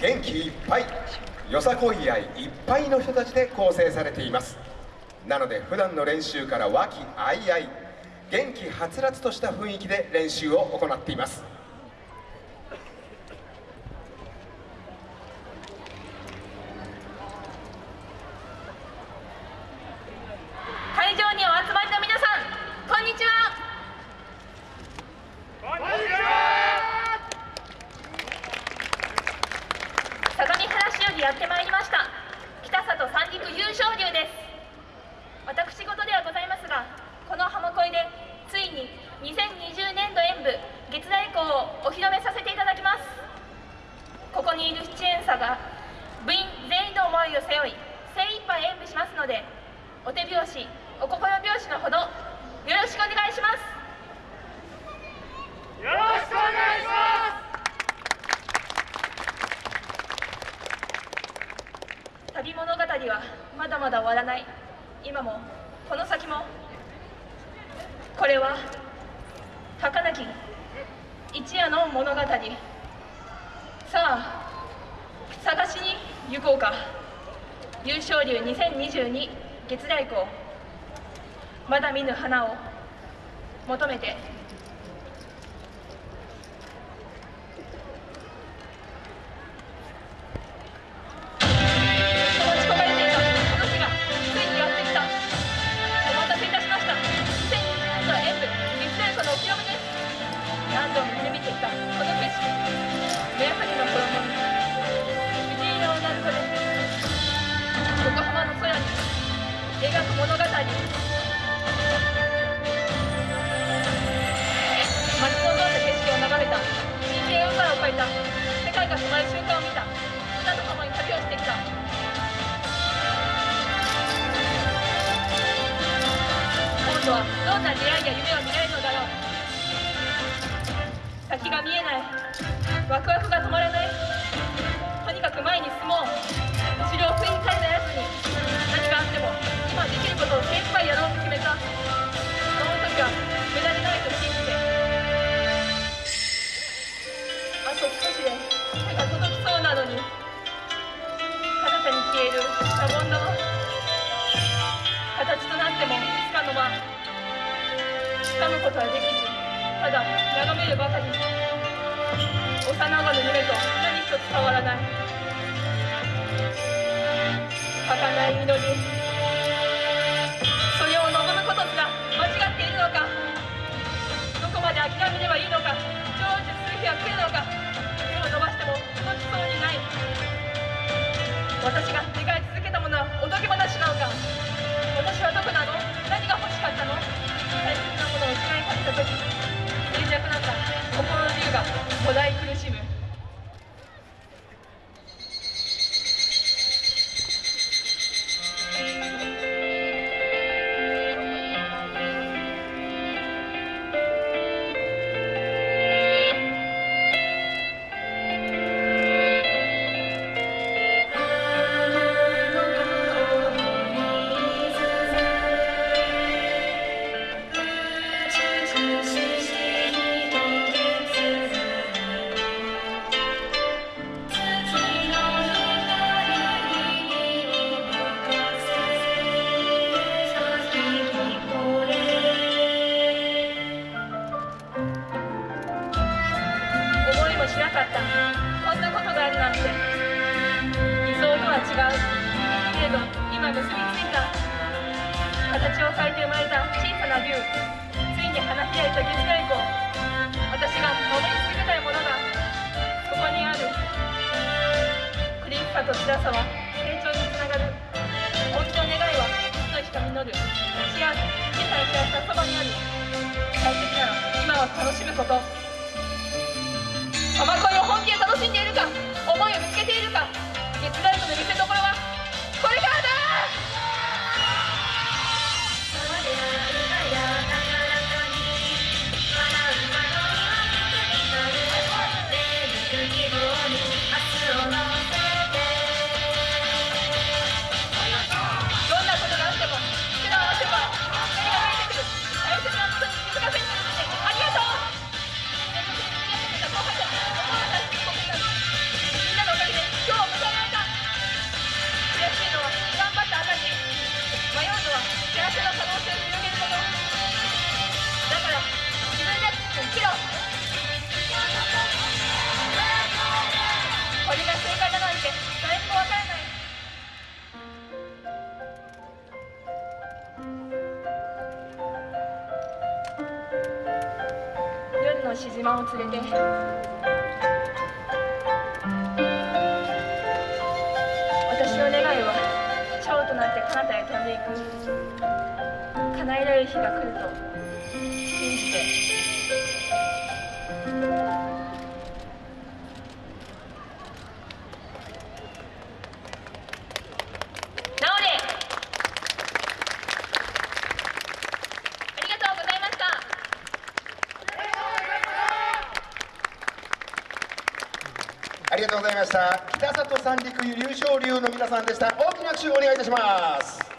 元気いっぱいよさこい愛いっぱいの人たちで構成されています。なので普段の練習から和気あいあい元気はつらつとした雰囲気で練習を行っています会場にお集まりの皆さんこんにちは相模原市よりやってまいりました北里三陸優勝流です私事ではございますがこの浜恋でついに2020年度演舞月大以降をお披露目させていただきますここにいる出演者が部員全員の思いを背負い精一杯演舞しますのでお手拍子お心拍子のほどよろしくお願いします。よろしくお願いします。旅物語はまだまだ終わらない。今もこの先もこれは儚き一夜の物語さあ探行こうか。優勝流2022月来校まだ見ぬ花を求めて。いた。世界が染まる瞬間を見た。歌と共に旅をしてきた。今度はどんな出会いや夢を見られるのだろう。先が見えない。ワクワクが止まらない。とにかく前に進もう。彼方に消えるシャボン玉形となってもつかの間掴むことはできずただ眺めるばかり。幼子の夢と何一つ変わらない。儚い祈り。ど今結びついた形を変えて生まれた小さな竜ついに花開いた月外交私が守り続けたいものがここにある苦しさと辛さは成長につながる本当の願いはいつの日か実る幸せ小さな幸せはそばにある大切なら今は楽しむこと西島を連れて。私の願いは蝶となって彼方へ飛んでいく。叶えられる日が来ると信じてなおでありがとうございましたありがとうございました。北里三陸優勝流の皆さんでした。大きな拍手をお願いいたします。